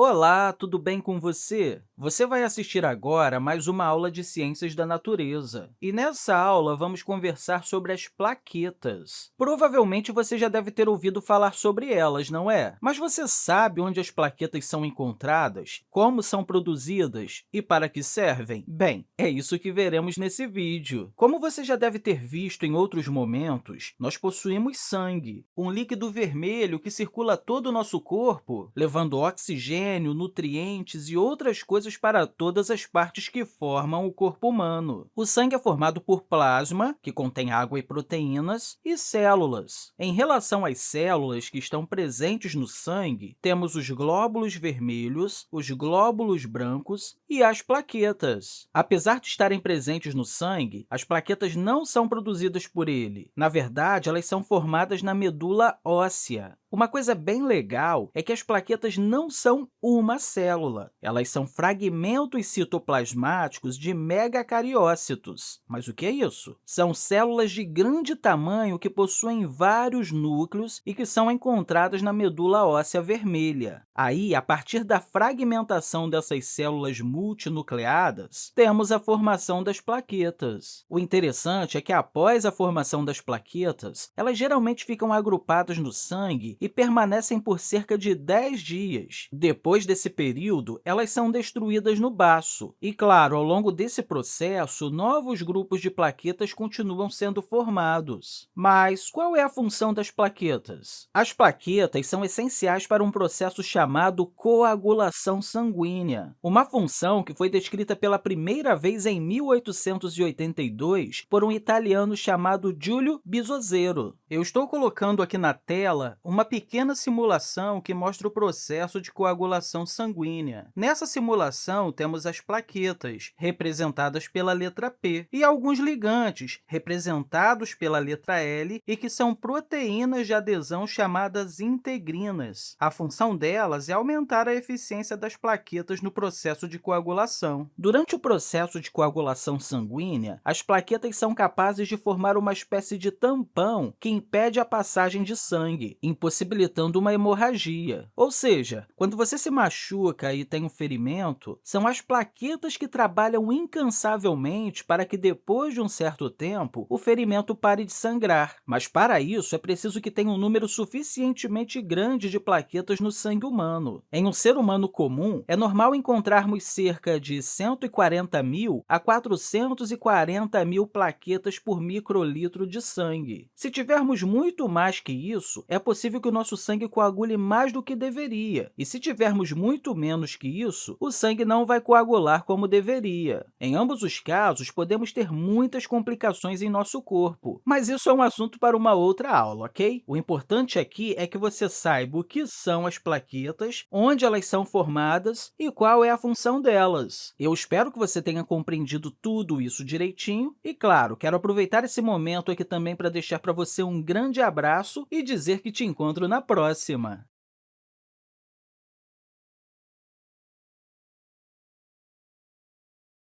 Olá, tudo bem com você? Você vai assistir agora mais uma aula de Ciências da Natureza. E nessa aula, vamos conversar sobre as plaquetas. Provavelmente você já deve ter ouvido falar sobre elas, não é? Mas você sabe onde as plaquetas são encontradas, como são produzidas e para que servem? Bem, é isso que veremos nesse vídeo. Como você já deve ter visto em outros momentos, nós possuímos sangue, um líquido vermelho que circula todo o nosso corpo, levando oxigênio oxigênio, nutrientes e outras coisas para todas as partes que formam o corpo humano. O sangue é formado por plasma, que contém água e proteínas, e células. Em relação às células que estão presentes no sangue, temos os glóbulos vermelhos, os glóbulos brancos e as plaquetas. Apesar de estarem presentes no sangue, as plaquetas não são produzidas por ele. Na verdade, elas são formadas na medula óssea. Uma coisa bem legal é que as plaquetas não são uma célula. Elas são fragmentos citoplasmáticos de megacariócitos. Mas o que é isso? São células de grande tamanho que possuem vários núcleos e que são encontradas na medula óssea vermelha. Aí, a partir da fragmentação dessas células multinucleadas, temos a formação das plaquetas. O interessante é que, após a formação das plaquetas, elas geralmente ficam agrupadas no sangue e permanecem por cerca de 10 dias. Depois desse período, elas são destruídas no baço. E, claro, ao longo desse processo, novos grupos de plaquetas continuam sendo formados. Mas qual é a função das plaquetas? As plaquetas são essenciais para um processo chamado coagulação sanguínea, uma função que foi descrita pela primeira vez em 1882 por um italiano chamado Giulio Bisozero. Eu estou colocando aqui na tela uma pequena simulação que mostra o processo de coagulação sanguínea. Nessa simulação, temos as plaquetas, representadas pela letra P, e alguns ligantes, representados pela letra L, e que são proteínas de adesão chamadas integrinas. A função delas é aumentar a eficiência das plaquetas no processo de coagulação. Durante o processo de coagulação sanguínea, as plaquetas são capazes de formar uma espécie de tampão que impede a passagem de sangue, impossibilitando possibilitando uma hemorragia. Ou seja, quando você se machuca e tem um ferimento, são as plaquetas que trabalham incansavelmente para que, depois de um certo tempo, o ferimento pare de sangrar. Mas, para isso, é preciso que tenha um número suficientemente grande de plaquetas no sangue humano. Em um ser humano comum, é normal encontrarmos cerca de 140 mil a 440 mil plaquetas por microlitro de sangue. Se tivermos muito mais que isso, é possível que que o nosso sangue coagule mais do que deveria, e se tivermos muito menos que isso, o sangue não vai coagular como deveria. Em ambos os casos, podemos ter muitas complicações em nosso corpo, mas isso é um assunto para uma outra aula, ok? O importante aqui é que você saiba o que são as plaquetas, onde elas são formadas e qual é a função delas. Eu espero que você tenha compreendido tudo isso direitinho e, claro, quero aproveitar esse momento aqui também para deixar para você um grande abraço e dizer que te encontro na próxima!